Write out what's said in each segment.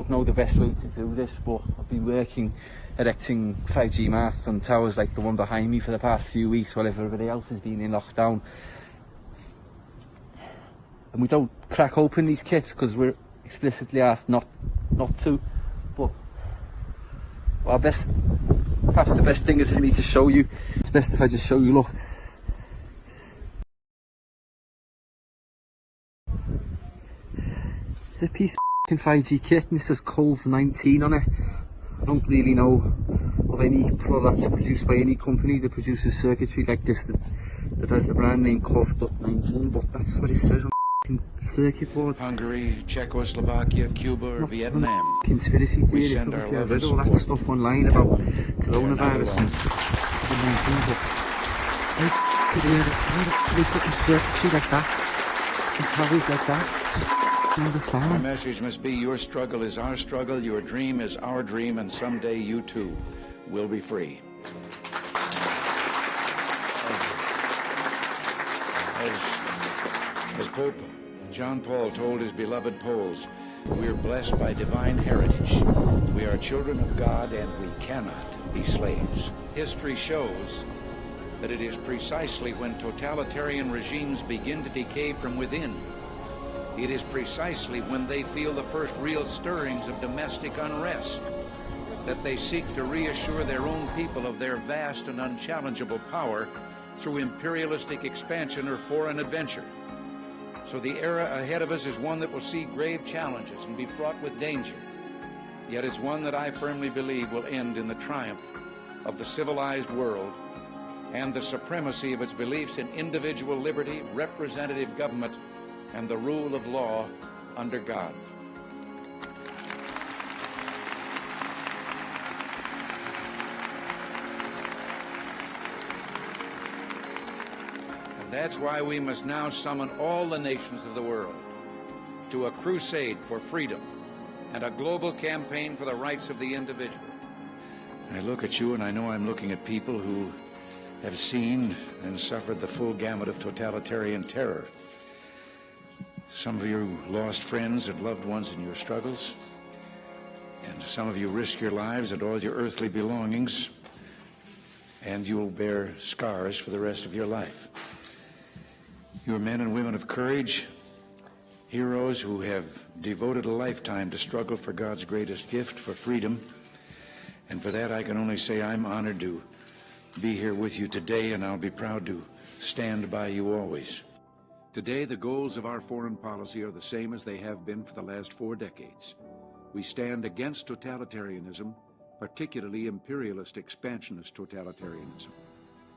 don't know the best way to do this, but I've been working erecting 5G masts on towers like the one behind me for the past few weeks while everybody else has been in lockdown. And we don't crack open these kits because we're explicitly asked not not to. But our best, perhaps the best thing is for me to show you. It's best if I just show you. Look. A piece of 5G kit and it says Cove 19 on it. I don't really know of any products produced by any company that produces circuitry like this that, that has the brand name Cove.19 but that's what it says on the circuit board. Hungary, Czechoslovakia, Cuba, or Not- Vietnam. Conspiracy theories, obviously I've read all that stuff online about coronavirus and COVID-19 but how could they, how could they fucking circuitry like that and towers like that? Just don't My message must be your struggle is our struggle, your dream is our dream, and someday you too will be free. As, as Pope John Paul told his beloved Poles, we are blessed by divine heritage. We are children of God and we cannot be slaves. History shows that it is precisely when totalitarian regimes begin to decay from within it is precisely when they feel the first real stirrings of domestic unrest that they seek to reassure their own people of their vast and unchallengeable power through imperialistic expansion or foreign adventure. So the era ahead of us is one that will see grave challenges and be fraught with danger. Yet it's one that I firmly believe will end in the triumph of the civilized world and the supremacy of its beliefs in individual liberty, representative government, and the rule of law under God. And that's why we must now summon all the nations of the world to a crusade for freedom and a global campaign for the rights of the individual. I look at you and I know I'm looking at people who have seen and suffered the full gamut of totalitarian terror. Some of you lost friends and loved ones in your struggles, and some of you risked your lives and all your earthly belongings, and you will bear scars for the rest of your life. You are men and women of courage, heroes who have devoted a lifetime to struggle for God's greatest gift, for freedom. And for that, I can only say I'm honored to be here with you today, and I'll be proud to stand by you always. Today, the goals of our foreign policy are the same as they have been for the last four decades. We stand against totalitarianism, particularly imperialist expansionist totalitarianism.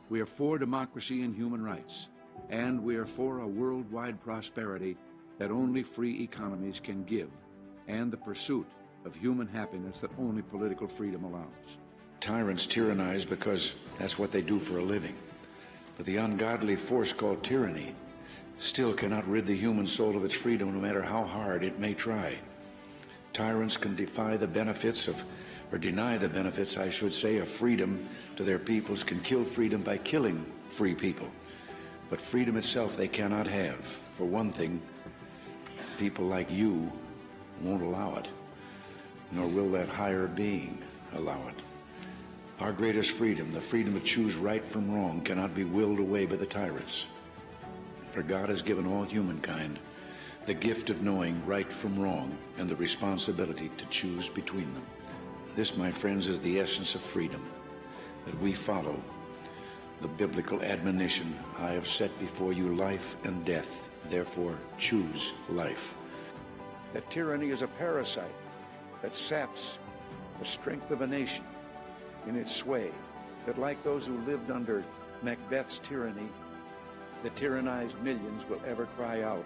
We are for democracy and human rights, and we are for a worldwide prosperity that only free economies can give, and the pursuit of human happiness that only political freedom allows. Tyrants tyrannize because that's what they do for a living. But the ungodly force called tyranny still cannot rid the human soul of its freedom no matter how hard it may try. Tyrants can defy the benefits of, or deny the benefits, I should say, of freedom to their peoples, can kill freedom by killing free people. But freedom itself they cannot have. For one thing, people like you won't allow it, nor will that higher being allow it. Our greatest freedom, the freedom to choose right from wrong, cannot be willed away by the tyrants. For God has given all humankind the gift of knowing right from wrong and the responsibility to choose between them. This, my friends, is the essence of freedom, that we follow the biblical admonition, I have set before you life and death, therefore choose life. That tyranny is a parasite that saps the strength of a nation in its sway, that like those who lived under Macbeth's tyranny, the tyrannized millions will ever cry out,